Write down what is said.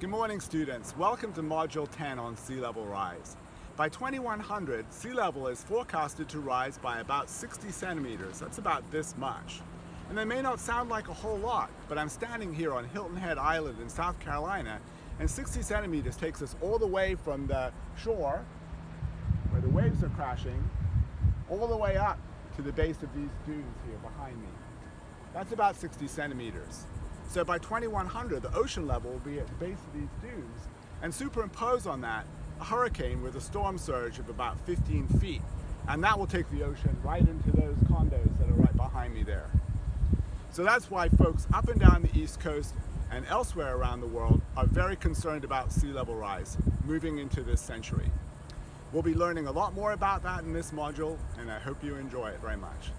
Good morning students. Welcome to Module 10 on sea level rise. By 2100, sea level is forecasted to rise by about 60 centimeters. That's about this much. And that may not sound like a whole lot, but I'm standing here on Hilton Head Island in South Carolina, and 60 centimeters takes us all the way from the shore, where the waves are crashing, all the way up to the base of these dunes here behind me. That's about 60 centimeters. So by 2100, the ocean level will be at the base of these dunes and superimpose on that a hurricane with a storm surge of about 15 feet. And that will take the ocean right into those condos that are right behind me there. So that's why folks up and down the East Coast and elsewhere around the world are very concerned about sea level rise moving into this century. We'll be learning a lot more about that in this module and I hope you enjoy it very much.